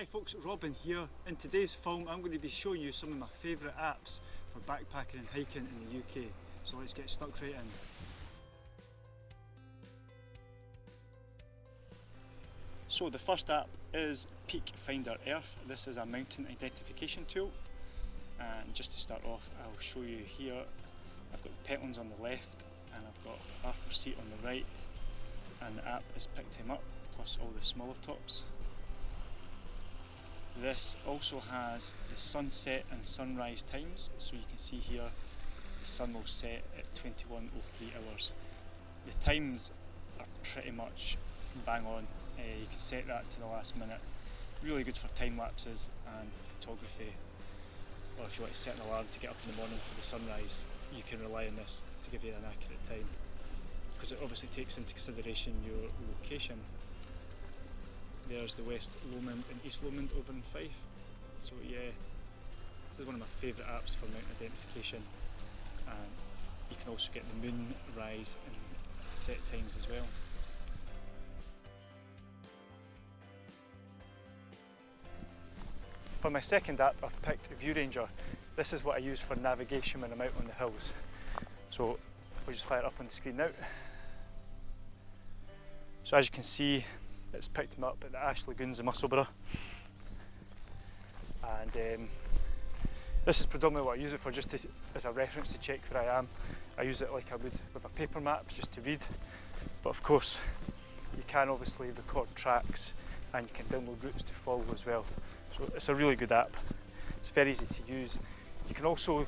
Hi folks, Robin here. In today's film I'm going to be showing you some of my favourite apps for backpacking and hiking in the UK. So let's get stuck right in. So the first app is Peak Finder Earth. This is a mountain identification tool and just to start off I'll show you here I've got the Pentlands on the left and I've got Arthur Seat on the right and the app has picked him up plus all the smaller tops this also has the sunset and sunrise times, so you can see here the sun will set at 21.03 hours. The times are pretty much bang on, uh, you can set that to the last minute. Really good for time lapses and photography, or if you want to set an alarm to get up in the morning for the sunrise, you can rely on this to give you an accurate time because it obviously takes into consideration your location there's the West Lomond and East Lomond over in Fife. So yeah, this is one of my favourite apps for mountain identification and you can also get the moon rise and set times as well. For my second app I've picked ViewRanger. This is what I use for navigation when I'm out on the hills. So we'll just fire it up on the screen now. So as you can see that's picked him up at the Ashley Lagoons in Musselburgh. And um, this is predominantly what I use it for, just to, as a reference to check where I am. I use it like I would with a paper map, just to read. But of course, you can obviously record tracks and you can download routes to follow as well. So it's a really good app. It's very easy to use. You can also,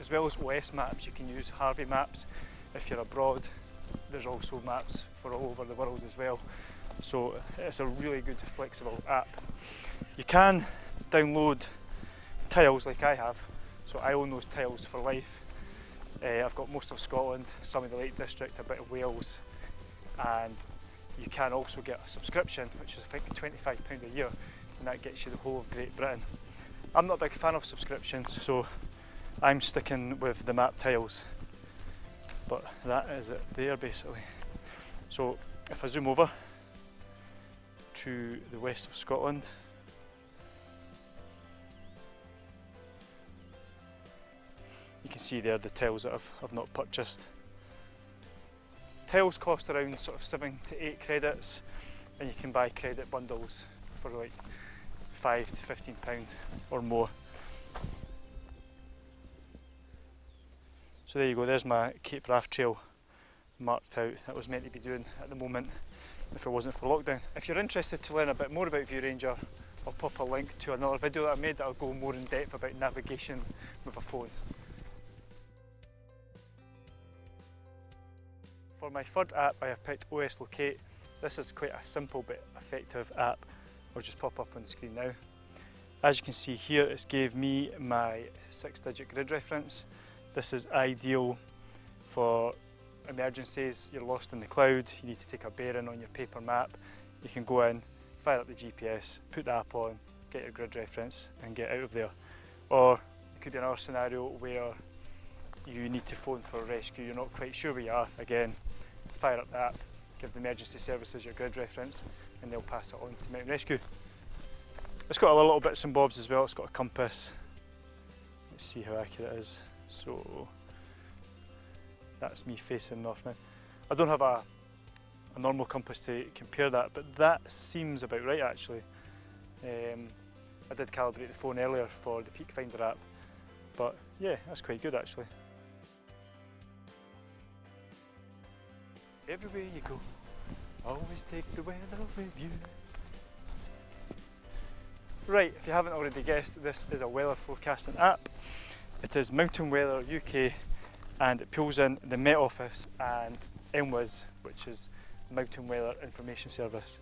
as well as OS maps, you can use Harvey maps if you're abroad. There's also maps for all over the world as well. So it's a really good flexible app. You can download tiles like I have, so I own those tiles for life. Uh, I've got most of Scotland, some of the Lake District, a bit of Wales, and you can also get a subscription, which is I think £25 a year, and that gets you the whole of Great Britain. I'm not a big fan of subscriptions, so I'm sticking with the map tiles. But that is it there basically. So if I zoom over, to the west of Scotland. You can see there the tiles that I've, I've not purchased. Tiles cost around sort of 7 to 8 credits and you can buy credit bundles for like 5 to 15 pounds or more. So there you go, there's my Cape Wrath Trail marked out that was meant to be doing at the moment if it wasn't for lockdown. If you're interested to learn a bit more about View Ranger, I'll pop a link to another video that I made that'll go more in depth about navigation with a phone. For my third app I have picked OS Locate. This is quite a simple but effective app. I'll just pop up on the screen now. As you can see here, it's gave me my six digit grid reference. This is ideal for emergencies, you're lost in the cloud, you need to take a bearing on your paper map, you can go in, fire up the GPS, put the app on, get your grid reference and get out of there. Or it could be another scenario where you need to phone for rescue, you're not quite sure where you are, again, fire up the app, give the emergency services your grid reference and they'll pass it on to Mountain Rescue. It's got a little bits and bobs as well, it's got a compass. Let's see how accurate it is. So that's me facing north now. I don't have a, a normal compass to compare that, but that seems about right actually. Um, I did calibrate the phone earlier for the Peak Finder app, but yeah, that's quite good actually. Everywhere you go, always take the weather with you. Right, if you haven't already guessed, this is a weather forecasting app. It is Mountain Weather UK and it pulls in the Met Office and MWIS, which is Mountain Weather Information Service.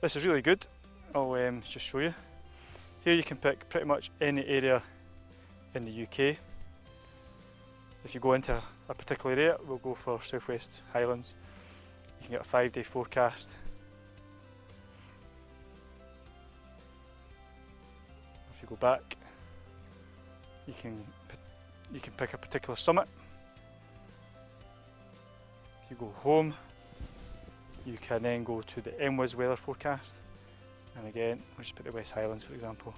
This is really good. I'll um, just show you. Here you can pick pretty much any area in the UK. If you go into a particular area, we'll go for Southwest Highlands. You can get a five day forecast. If you go back, you can you can pick a particular summit you go home, you can then go to the MWIS weather forecast And again, we'll just put the West Highlands for example.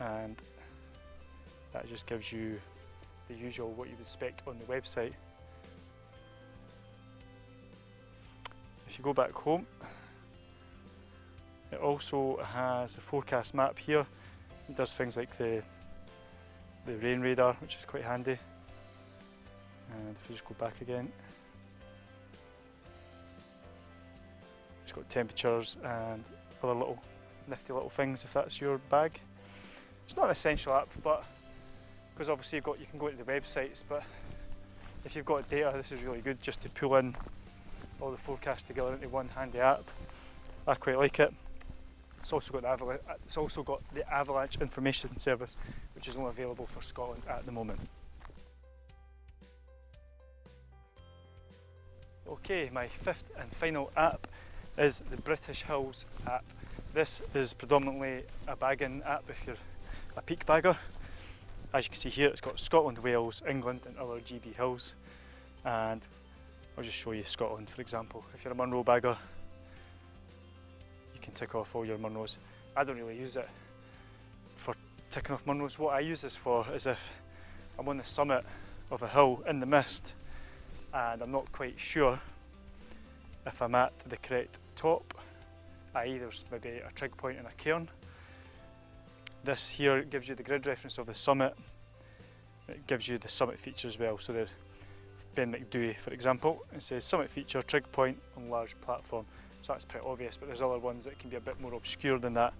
And that just gives you the usual what you would expect on the website. If you go back home, it also has a forecast map here. It does things like the the rain radar, which is quite handy. And if we just go back again, got temperatures and other little nifty little things if that's your bag. It's not an essential app, but because obviously you've got you can go to the websites, but if you've got data, this is really good just to pull in all the forecasts together into one handy app. I quite like it. It's also got the it's also got the avalanche information service, which is only available for Scotland at the moment. Okay, my fifth and final app is the British Hills app. This is predominantly a bagging app if you're a peak bagger. As you can see here, it's got Scotland, Wales, England and other GB hills. And I'll just show you Scotland for example. If you're a Munro bagger, you can tick off all your Munros. I don't really use it for ticking off Munros. What I use this for is if I'm on the summit of a hill in the mist and I'm not quite sure if I'm at the correct top, i.e. there's maybe a trig point and a cairn. This here gives you the grid reference of the summit. It gives you the summit feature as well. So there's Ben Macdui, for example, it says summit feature, trig point on large platform. So that's pretty obvious, but there's other ones that can be a bit more obscure than that.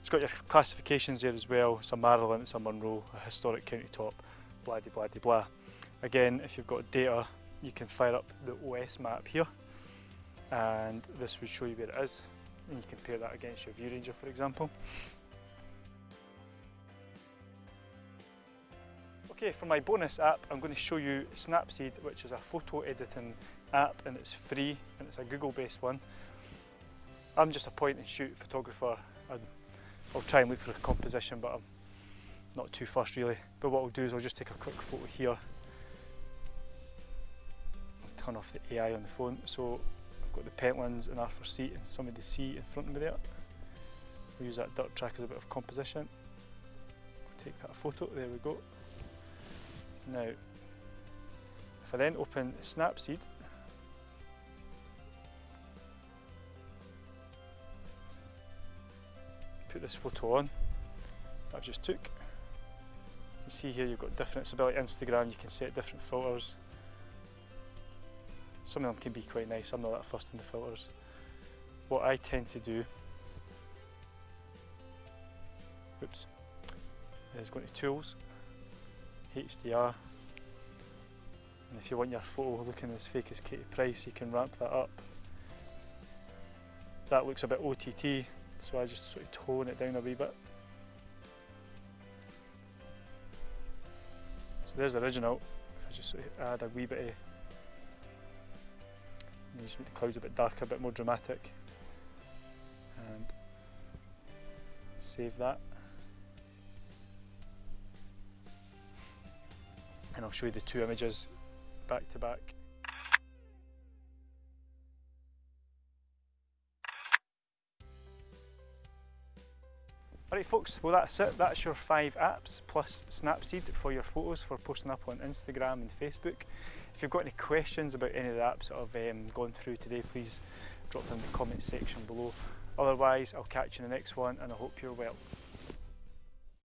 It's got your classifications there as well. It's a Marilyn, it's a Munro, a historic county top, blah blah de blah. Again, if you've got data, you can fire up the OS map here and this would show you where it is and you compare that against your ViewRanger for example. Okay, for my bonus app I'm going to show you Snapseed which is a photo editing app and it's free and it's a Google based one. I'm just a point and shoot photographer and I'll try and look for a composition but I'm not too fussed really. But what I'll do is I'll just take a quick photo here turn off the AI on the phone. So got the Pentlands and Arthur Seat and some of the sea in front of me there. We'll use that dirt track as a bit of composition. We'll take that photo, there we go. Now, if I then open Snapseed, put this photo on that I've just took. You can see here you've got different, it's a bit like Instagram, you can set different filters. Some of them can be quite nice, I'm not that fussed in the filters. What I tend to do, oops, is go to Tools, HDR, and if you want your photo looking as fake as Katie Price, you can ramp that up. That looks a bit OTT, so I just sort of tone it down a wee bit. So there's the original, if I just sort of add a wee bit of you just make the clouds a bit darker, a bit more dramatic. And save that. And I'll show you the two images back to back. Alright folks, well that's it. That's your five apps plus Snapseed for your photos for posting up on Instagram and Facebook. If you've got any questions about any of that sort of um, gone through today, please drop them in the comment section below. Otherwise, I'll catch you in the next one and I hope you're well.